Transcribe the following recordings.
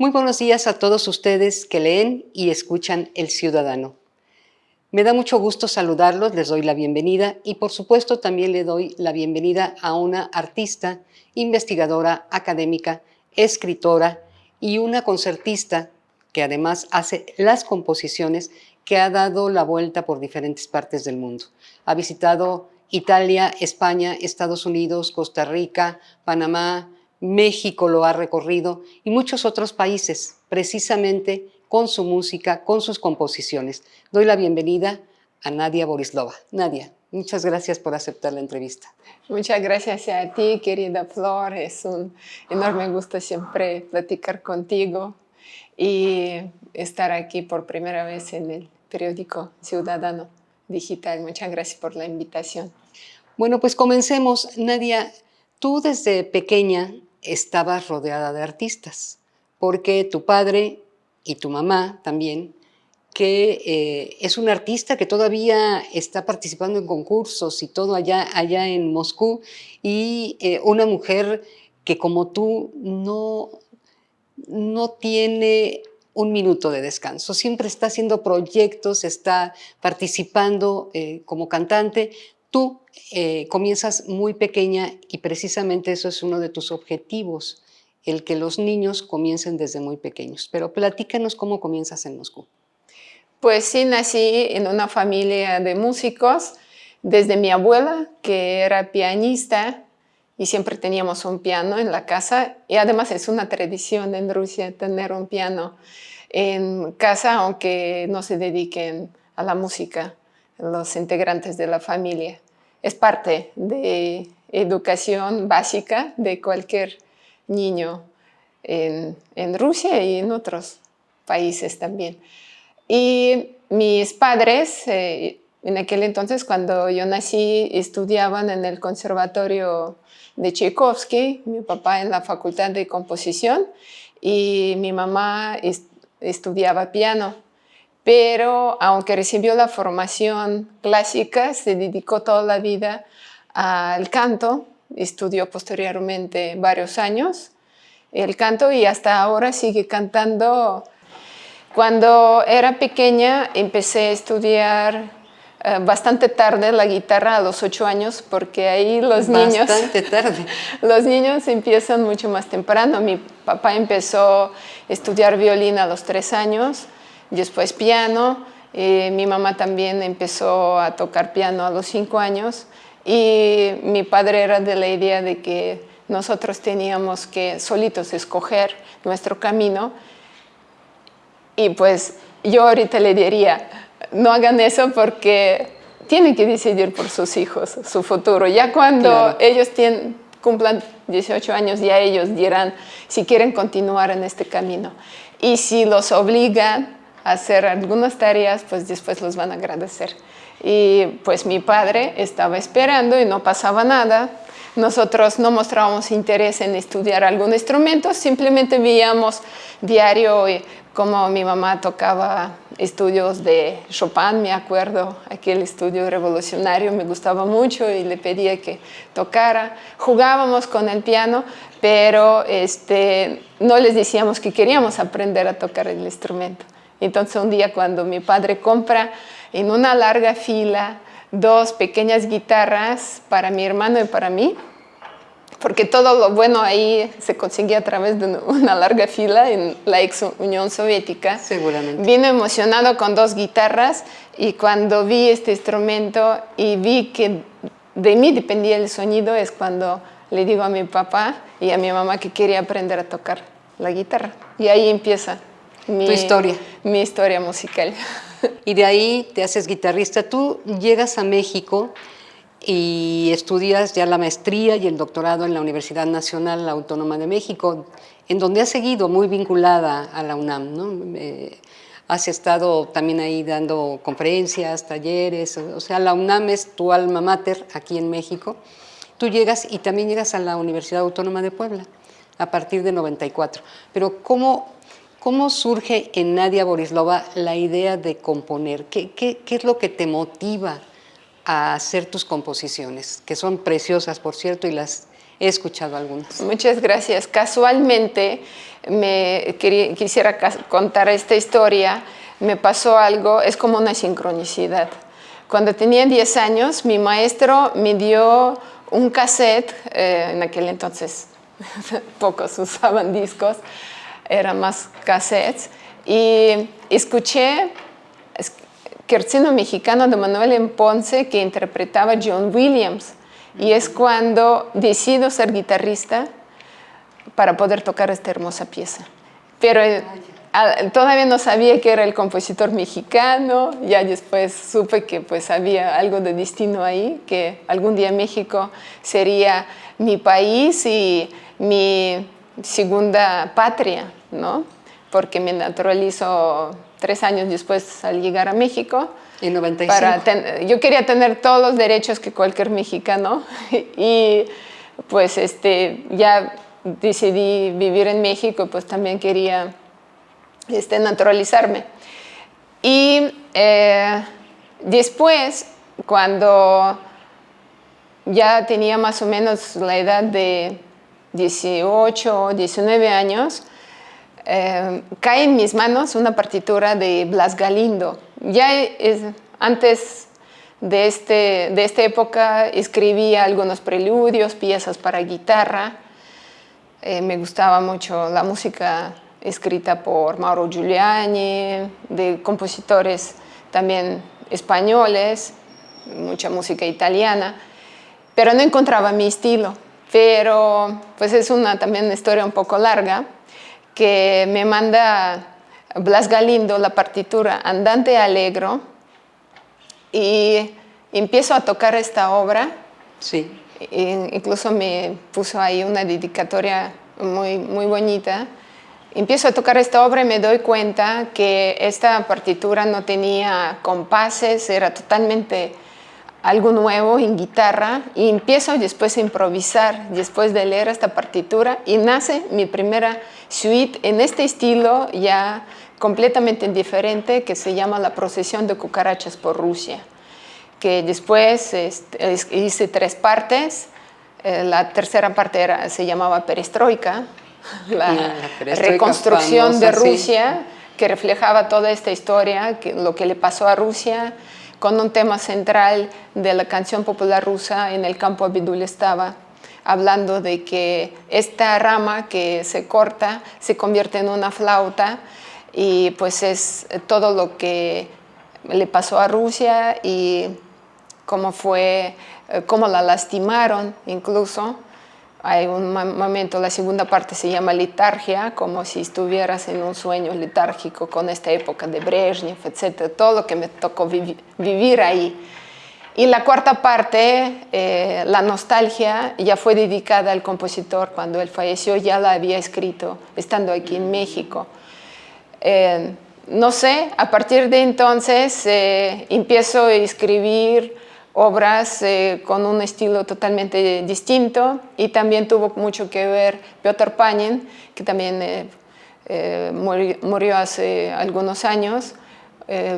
Muy buenos días a todos ustedes que leen y escuchan El Ciudadano. Me da mucho gusto saludarlos, les doy la bienvenida y por supuesto también le doy la bienvenida a una artista, investigadora, académica, escritora y una concertista que además hace las composiciones que ha dado la vuelta por diferentes partes del mundo. Ha visitado Italia, España, Estados Unidos, Costa Rica, Panamá, México lo ha recorrido y muchos otros países, precisamente con su música, con sus composiciones. Doy la bienvenida a Nadia Borislova. Nadia, muchas gracias por aceptar la entrevista. Muchas gracias a ti, querida Flor. Es un enorme gusto siempre platicar contigo y estar aquí por primera vez en el periódico Ciudadano Digital. Muchas gracias por la invitación. Bueno, pues comencemos. Nadia, tú desde pequeña estabas rodeada de artistas, porque tu padre y tu mamá también, que eh, es un artista que todavía está participando en concursos y todo allá, allá en Moscú, y eh, una mujer que como tú no, no tiene un minuto de descanso, siempre está haciendo proyectos, está participando eh, como cantante, Tú eh, comienzas muy pequeña y precisamente eso es uno de tus objetivos, el que los niños comiencen desde muy pequeños. Pero platícanos cómo comienzas en Moscú. Pues sí, nací en una familia de músicos, desde mi abuela, que era pianista, y siempre teníamos un piano en la casa, y además es una tradición en Rusia tener un piano en casa, aunque no se dediquen a la música los integrantes de la familia. Es parte de educación básica de cualquier niño en, Rusia y en otros países también. Y mis padres, eh, en aquel entonces cuando yo nací, estudiaban en el conservatorio de Tchaikovsky, mi papá en la facultad de composición y mi mamá estudiaba piano pero aunque recibió la formación clásica, se dedicó toda la vida al canto, estudió posteriormente varios años el canto y hasta ahora sigue cantando. Cuando era pequeña empecé a estudiar eh, bastante tarde la guitarra a los ocho años porque ahí los niños tarde. los niños empiezan mucho más temprano. Mi papá empezó a estudiar violín a los tres años después piano. Eh, mi mamá también empezó a tocar piano a los cinco años y mi padre era de la idea de que nosotros teníamos que solitos escoger nuestro camino y pues yo ahorita le diría, no hagan eso porque tienen que decidir por sus hijos, su futuro. Ya cuando ellos tienen, cumplan 18 años, ya ellos dirán si quieren continuar en este camino. Y si los obligan, hacer algunas tareas, pues después los van a agradecer. Y pues mi padre estaba esperando y no pasaba nada. Nosotros no mostrábamos interés en estudiar algún instrumento, simplemente veíamos diario como mi mamá tocaba estudios de Chopin, me acuerdo, aquel estudio revolucionario me gustaba mucho y le pedía que tocara. Jugábamos con el piano, pero este, no les decíamos que queríamos aprender a tocar el instrumento. Entonces un día cuando mi padre compra en una larga fila dos pequeñas guitarras para mi hermano y para mí, porque todo lo bueno ahí se conseguía a través de una larga fila en la ex Unión Soviética. Seguramente. Vino emocionado con dos guitarras y cuando vi este instrumento y vi que de mí dependía el sonido es cuando le digo a mi papá y a mi mamá que quería aprender a tocar la guitarra. Y ahí empieza mi, tu historia. Mi historia musical. Y de ahí te haces guitarrista. Tú llegas a México y estudias ya la maestría y el doctorado en la Universidad Nacional Autónoma de México, en donde has seguido muy vinculada a la UNAM. ¿no? Eh, has estado también ahí dando conferencias, talleres, o sea, la UNAM es tu alma mater aquí en México. Tú llegas y también llegas a la Universidad Autónoma de Puebla a partir de 94. Pero ¿cómo ¿Cómo surge en Nadia Borislova la idea de componer? ¿Qué, es lo que te motiva a hacer tus composiciones? Que son preciosas, por cierto, y las, he escuchado algunas. Muchas gracias. Casualmente me quisiera contar esta historia, me pasó algo, es como una sincronicidad. Cuando tenía 10 años, mi maestro me dio un cassette, eh, en aquel entonces pocos usaban discos, eran más cassettes, y escuché Quercino Mexicano de Manuel M. Ponce que interpretaba John Williams. Y es cuando decido ser guitarrista para poder tocar esta hermosa pieza. Pero eh, todavía no sabía que era el compositor mexicano, ya después supe que pues había algo de destino ahí, que algún día México sería mi país y mi segunda patria, ¿no? Porque me naturalizo tres años después al llegar a México. En 95. Para yo quería tener todos los derechos que cualquier mexicano y pues este, ya decidí vivir en México, pues también quería este, naturalizarme. Y eh, después, cuando ya tenía más o menos la edad de 18 o 19 años, eh, cae en mis manos una partitura de Blas Galindo. Ya es, antes de, este, de esta época escribía algunos preludios, piezas para guitarra. Eh, me gustaba mucho la música escrita por Mauro Giuliani, de compositores también españoles, mucha música italiana, pero no encontraba mi estilo. Pero pues es una también historia un poco larga, que me manda Blas Galindo la partitura Andante Alegro y empiezo a tocar esta obra. Sí. incluso me puso ahí una dedicatoria muy, muy bonita Empiezo a tocar esta obra y me doy cuenta que esta partitura no tenía compases, era totalmente algo nuevo en guitarra y empiezo después a improvisar después de leer esta partitura y nace mi primera suite en este estilo ya completamente diferente que se llama La procesión de cucarachas por Rusia que después este, hice tres partes. Eh, la tercera parte era, se llamaba Perestroika la, reconstrucción de Rusia, que reflejaba toda esta historia, que, lo que le pasó a Rusia, con un tema central de la canción popular rusa, en el campo Abidul estaba hablando de que esta rama que se corta se convierte en una flauta y pues es todo lo que le pasó a Rusia y cómo fue, eh, cómo la lastimaron incluso hay un momento, la segunda parte se llama liturgia, como si estuvieras en un sueño litúrgico con esta época de Brezhnev, etc. Todo lo que me tocó vivir ahí. Y la cuarta parte, eh, la nostalgia, ya fue dedicada al compositor cuando él falleció, ya la había escrito estando aquí en México. Eh, no sé, a partir de entonces eh, empiezo a escribir obras eh, con un estilo totalmente distinto y también tuvo mucho que ver Piotr Panin, que también eh, eh, murió, hace algunos años,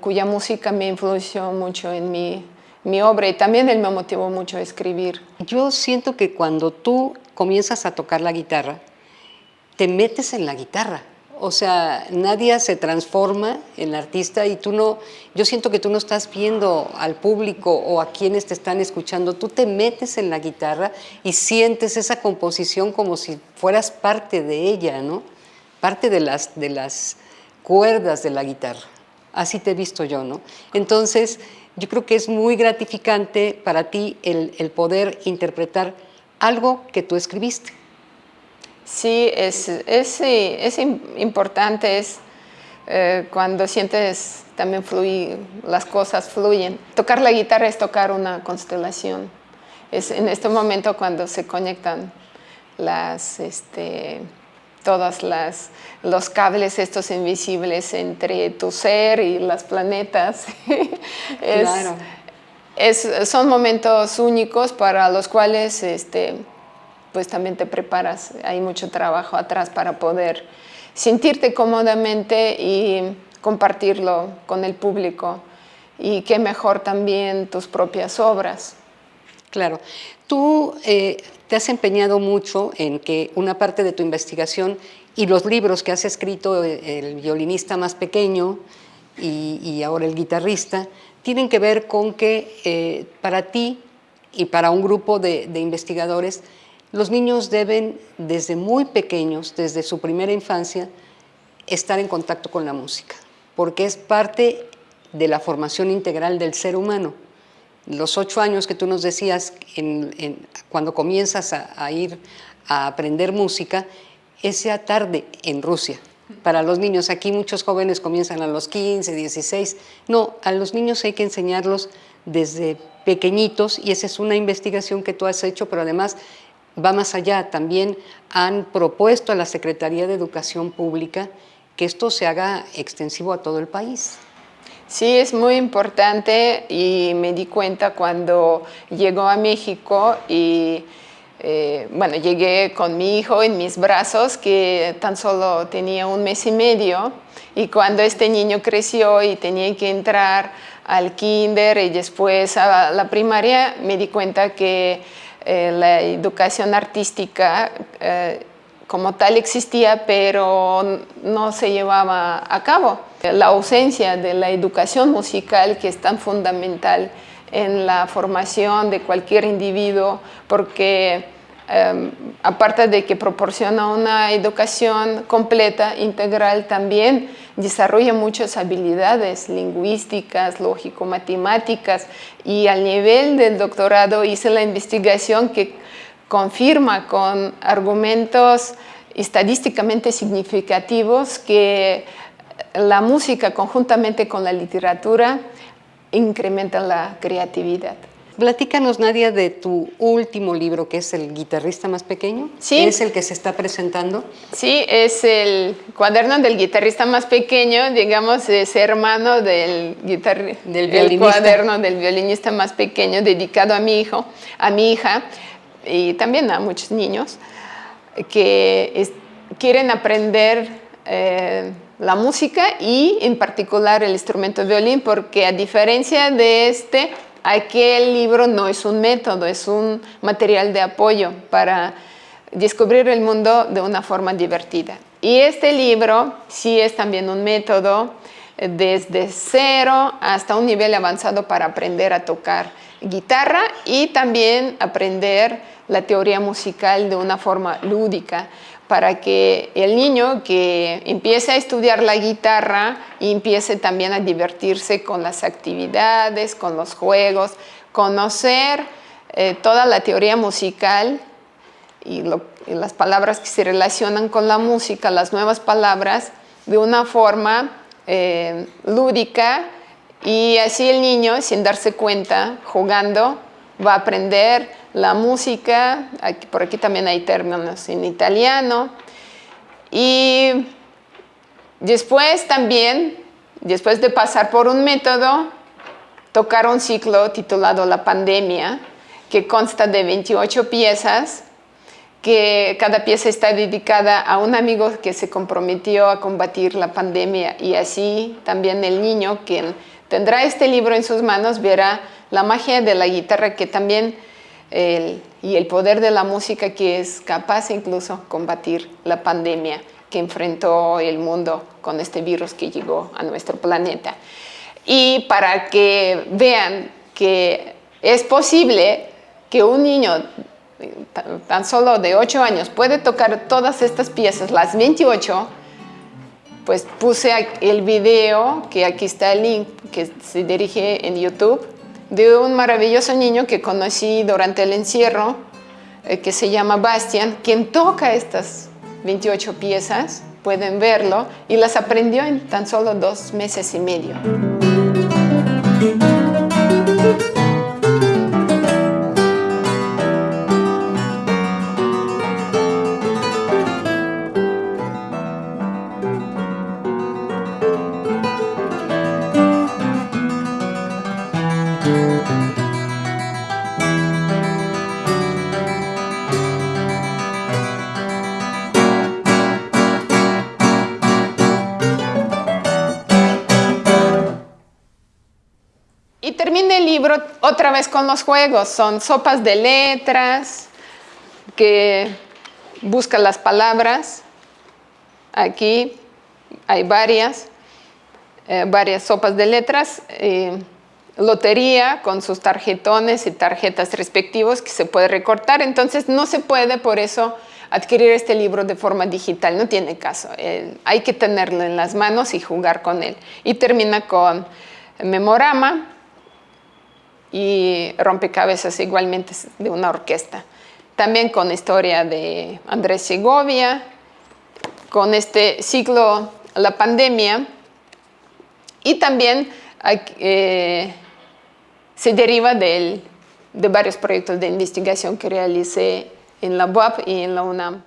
cuya música me influyó mucho en mi, mi obra y también él me motivó mucho a escribir. Yo siento que cuando tú comienzas a tocar la guitarra, te metes en la guitarra, o sea, nadie se transforma en artista y tú no, yo siento que tú no estás viendo al público o a quienes te están escuchando, tú te metes en la guitarra y sientes esa composición como si fueras parte de ella, ¿no? Parte de las, de las cuerdas de la guitarra. Así te he visto yo, ¿no? Entonces, yo creo que es muy gratificante para ti el, el poder interpretar algo que tú escribiste. Sí, es, es, es importante, es eh, cuando sientes también fluir, las cosas fluyen. Tocar la guitarra es tocar una constelación. Es en este momento cuando se conectan las, este, todos las, los cables estos invisibles entre tu ser y las planetas. claro. es, son momentos únicos para los cuales este, pues también te preparas, hay mucho trabajo atrás para poder sentirte cómodamente y compartirlo con el público y qué mejor también tus propias obras. Claro. Tú eh, te has empeñado mucho en que una parte de tu investigación y los libros que has escrito, eh, El violinista más pequeño y, ahora el guitarrista, tienen que ver con que eh, para ti y para un grupo de, de investigadores, los niños deben desde muy pequeños, desde su primera infancia, estar en contacto con la música, porque es parte de la formación integral del ser humano los ocho años que tú nos decías cuando comienzas a, ir a aprender música, esa tarde en Rusia. Para los niños, aquí muchos jóvenes comienzan a los 15, 16. No, a los niños hay que enseñarlos desde pequeñitos y esa es una investigación que tú has hecho, pero además va más allá. También han propuesto a la Secretaría de Educación Pública que esto se haga extensivo a todo el país. Sí, es muy importante y me di cuenta cuando llegó a México y eh, bueno, llegué con mi hijo en mis brazos que tan solo tenía un mes y medio y cuando este niño creció y tenía que entrar al kinder y después a la primaria me di cuenta que eh, la educación artística eh, como tal existía pero no se llevaba a cabo. La ausencia de la educación musical que es tan fundamental en la formación de cualquier individuo porque em, aparte de que proporciona una educación completa, integral, también desarrolla muchas habilidades lingüísticas, lógico-matemáticas y al nivel del doctorado hice la investigación que confirma con argumentos estadísticamente significativos que la música conjuntamente con la literatura incrementa la creatividad. Platícanos, Nadia, de tu último libro, que es El guitarrista más pequeño. Sí. ¿Es el que se está presentando? Sí, es el cuaderno del guitarrista más pequeño, digamos, es hermano del, del violinista. cuaderno del violinista más pequeño, dedicado a mi hijo, a mi hija, y también a muchos niños que quieren aprender eh, la música y en particular el instrumento violín porque a diferencia de este, aquel libro no es un método, es un material de apoyo para descubrir el mundo de una forma divertida. Y este libro sí es también un método eh, desde cero hasta un nivel avanzado para aprender a tocar guitarra y también aprender la teoría musical de una forma lúdica para que el niño que empiece a estudiar la guitarra empiece también a divertirse con las actividades, con los juegos, conocer eh, toda la teoría musical y, las palabras que se relacionan con la música, las nuevas palabras, de una forma eh, lúdica y así el niño, sin darse cuenta, jugando, va a aprender la música, por aquí también hay términos en italiano. Y después también, después de pasar por un método, tocar un ciclo titulado La Pandemia, que consta de 28 piezas, que cada pieza está dedicada a un amigo que se comprometió a combatir la pandemia y así también el niño, quien tendrá este libro en sus manos, verá la magia de la guitarra que también y el poder de la música que es capaz incluso combatir la pandemia que enfrentó el mundo con este virus que llegó a nuestro planeta. Y para que vean que es posible que un niño tan solo de 8 años puede tocar todas estas piezas, las 28, pues puse el video, que aquí está el link, que se dirige en YouTube, de un maravilloso niño que conocí durante el encierro, eh, que se llama Bastian, quien toca estas 28 piezas, pueden verlo, y las aprendió en tan solo dos meses y medio. Libro otra vez con los juegos, son sopas de letras, que busca las palabras, aquí hay varias, eh, varias sopas de letras, eh, lotería con sus tarjetones y tarjetas respectivos que se puede recortar, entonces no se puede por eso adquirir este libro de forma digital, no tiene caso, hay que tenerlo en las manos y jugar con él. Y termina con memorama y rompecabezas igualmente de una orquesta. También con historia de Andrés Segovia, con este ciclo, la pandemia, y también eh, se deriva de varios proyectos de investigación que realicé en la UAP y en la UNAM.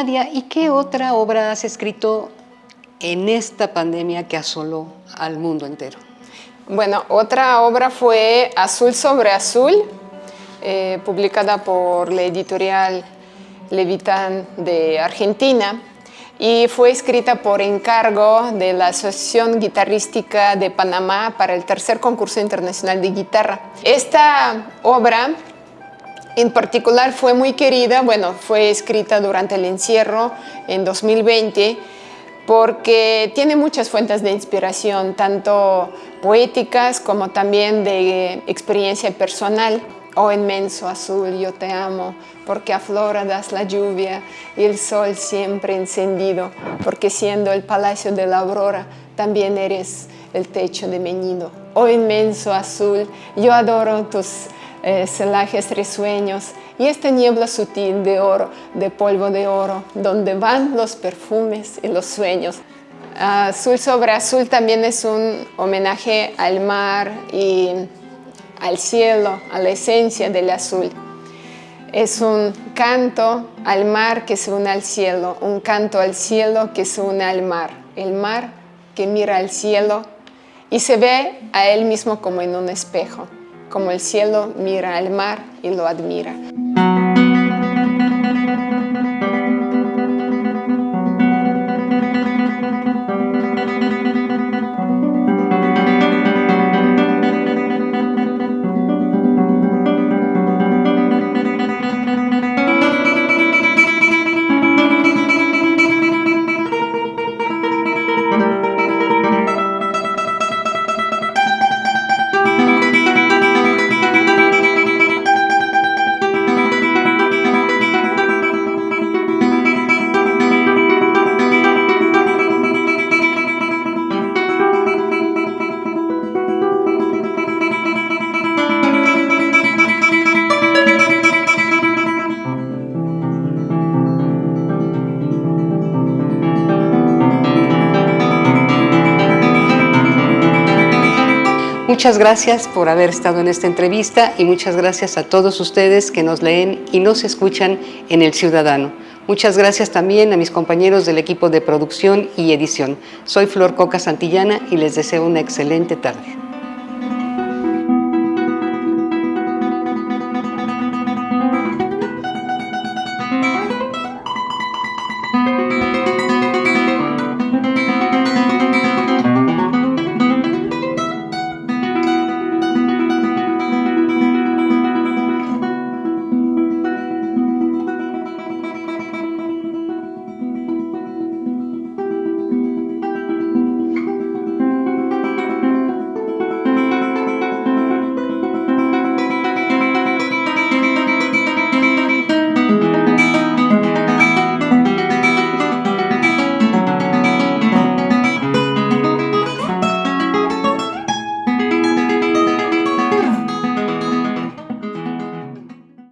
Nadia, ¿y qué otra obra has escrito en esta pandemia que asoló al mundo entero? Bueno, otra obra fue Azul sobre Azul, eh, publicada por la editorial Levitán de Argentina y fue escrita por encargo de la Asociación Guitarrística de Panamá para el tercer concurso internacional de guitarra. Esta obra en particular fue muy querida, bueno, fue escrita durante el encierro en 2020 porque tiene muchas fuentes de inspiración, tanto poéticas como también de experiencia personal. Oh inmenso azul, yo te amo, porque afloradas la lluvia y el sol siempre encendido, porque siendo el palacio de la aurora, también eres el techo de meñido. Oh inmenso azul, yo adoro tus eh, celajes risueños y esta niebla sutil de oro, de polvo de oro, donde van los perfumes y los sueños. Azul sobre azul también es un homenaje al mar y al cielo, a la esencia del azul. Es un canto al mar que se une al cielo, un canto al cielo que se une al mar. El mar que mira al cielo y se ve a él mismo como en un espejo como el cielo mira al mar y lo admira. Muchas gracias por haber estado en esta entrevista y muchas gracias a todos ustedes que nos leen y nos escuchan en El Ciudadano. Muchas gracias también a mis compañeros del equipo de producción y edición. Soy Flor Coca Santillana y les deseo una excelente tarde.